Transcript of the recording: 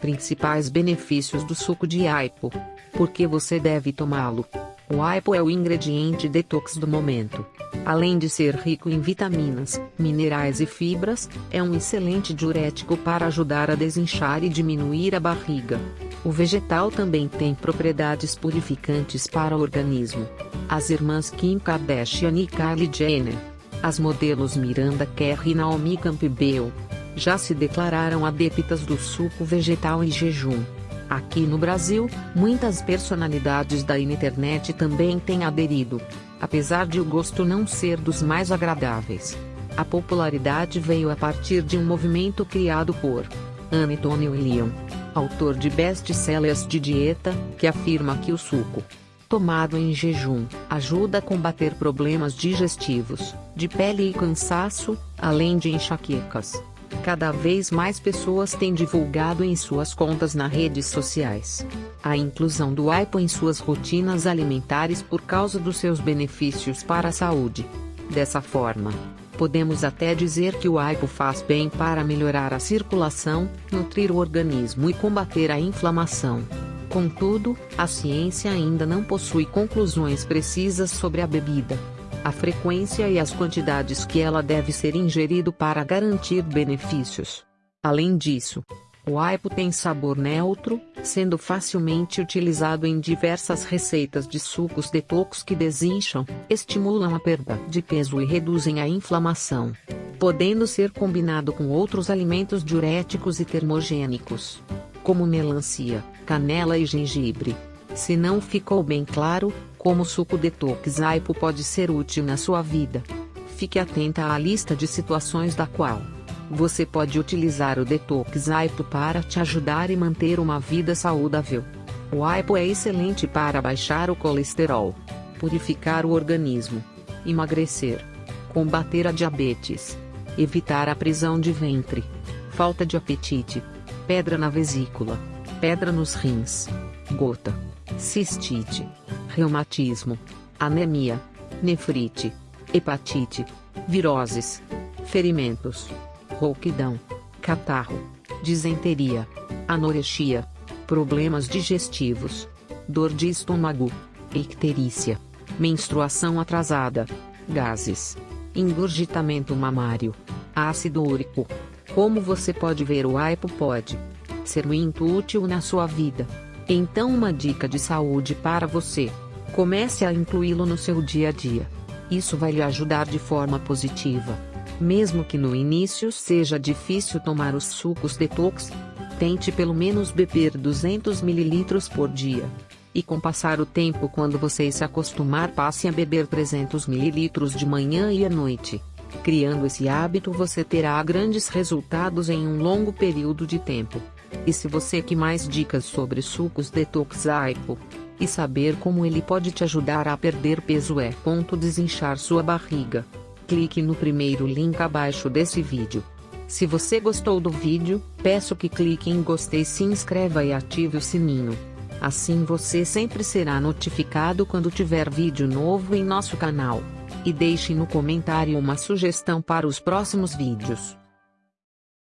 Principais benefícios do suco de aipo. Por que você deve tomá-lo? O aipo é o ingrediente detox do momento. Além de ser rico em vitaminas, minerais e fibras, é um excelente diurético para ajudar a desinchar e diminuir a barriga. O vegetal também tem propriedades purificantes para o organismo. As irmãs Kim Kardashian e Kylie Jenner, as modelos Miranda Kerr e Naomi Campbell, já se declararam adeptas do suco vegetal em jejum. Aqui no Brasil, muitas personalidades da internet também têm aderido. Apesar de o gosto não ser dos mais agradáveis. A popularidade veio a partir de um movimento criado por Antonio Leon, autor de best-sellers de dieta, que afirma que o suco, tomado em jejum, ajuda a combater problemas digestivos, de pele e cansaço, além de enxaquecas. Cada vez mais pessoas têm divulgado em suas contas nas redes sociais a inclusão do aipo em suas rotinas alimentares por causa dos seus benefícios para a saúde. Dessa forma, podemos até dizer que o aipo faz bem para melhorar a circulação, nutrir o organismo e combater a inflamação. Contudo, a ciência ainda não possui conclusões precisas sobre a bebida a frequência e as quantidades que ela deve ser ingerido para garantir benefícios. Além disso, o aipo tem sabor neutro, sendo facilmente utilizado em diversas receitas de sucos detox que desincham, estimulam a perda de peso e reduzem a inflamação, podendo ser combinado com outros alimentos diuréticos e termogênicos, como melancia, canela e gengibre. Se não ficou bem claro, como suco detox aipo pode ser útil na sua vida. Fique atenta à lista de situações da qual você pode utilizar o detox aipo para te ajudar e manter uma vida saudável. O aipo é excelente para baixar o colesterol, purificar o organismo, emagrecer, combater a diabetes, evitar a prisão de ventre, falta de apetite, pedra na vesícula, pedra nos rins, gota cistite, reumatismo, anemia, nefrite, hepatite, viroses, ferimentos, rouquidão, catarro, disenteria, anorexia, problemas digestivos, dor de estômago, icterícia, menstruação atrasada, gases, engurgitamento mamário, ácido úrico. Como você pode ver o aipo pode ser muito útil na sua vida. Então uma dica de saúde para você. Comece a incluí-lo no seu dia a dia. Isso vai lhe ajudar de forma positiva. Mesmo que no início seja difícil tomar os sucos detox, tente pelo menos beber 200 ml por dia. E com passar o tempo quando você se acostumar passe a beber 300 ml de manhã e à noite. Criando esse hábito você terá grandes resultados em um longo período de tempo. E se você quer mais dicas sobre sucos detox aipo e saber como ele pode te ajudar a perder peso é ponto desinchar sua barriga. Clique no primeiro link abaixo desse vídeo. Se você gostou do vídeo, peço que clique em gostei se inscreva e ative o sininho. Assim você sempre será notificado quando tiver vídeo novo em nosso canal. E deixe no comentário uma sugestão para os próximos vídeos.